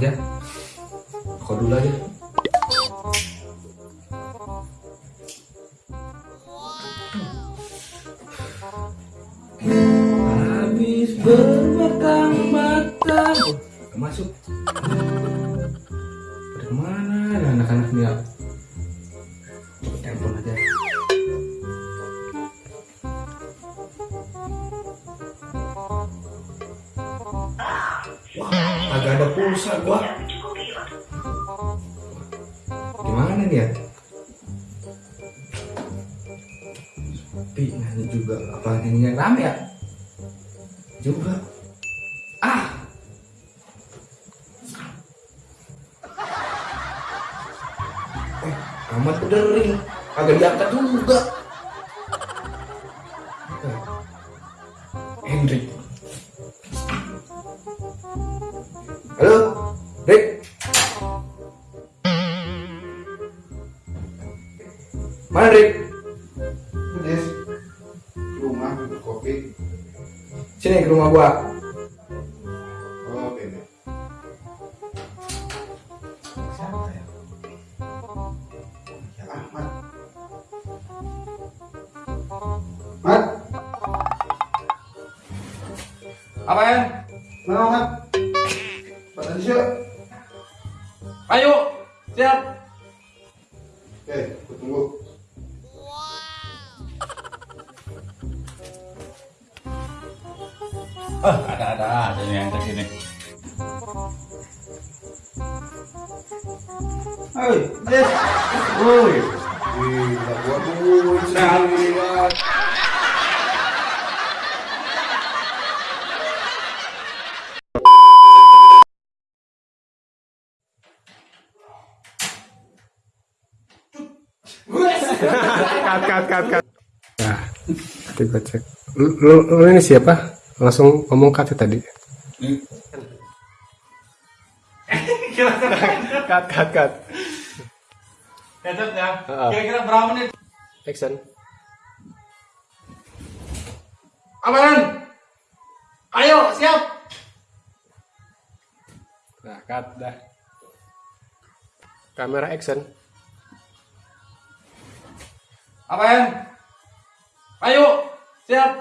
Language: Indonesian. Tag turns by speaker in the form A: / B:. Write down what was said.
A: amat ya. Kau dulu aja. Habis berbatang-batang. Masuk. Ke mana ya anak-anak nih Wah, agak ada pulsa gua. Gimana nih ya? Sepi nyanyi juga. Apa nyanyi yang rame ya? Juga. Ah! Eh, amat udah ring. Agak diangkat juga. Eh, Hendrik. Mana Rick?
B: Des, rumah kopi.
A: Sini ke rumah gua.
B: Oh. Siapa ya? Ya Ahmad. Mat,
A: Apa ya?
B: mana Mat? Siap.
A: Ayo, siap.
B: Oke, aku tunggu.
C: Oh, ada-ada aja nih yang ke sini.
B: Hei, Des. Woi. Gila, gua tungguin sendirian.
D: cut cut cut cut nah nanti gue cek lu, lu, lu ini siapa langsung ngomong ya tadi cut cut cut
C: Catat ya.
D: Heeh.
C: Kira-kira berapa menit?
D: action
A: Apaan? Ayo, siap.
D: nah cut dah kamera action
A: Apaan? Ayo, siap.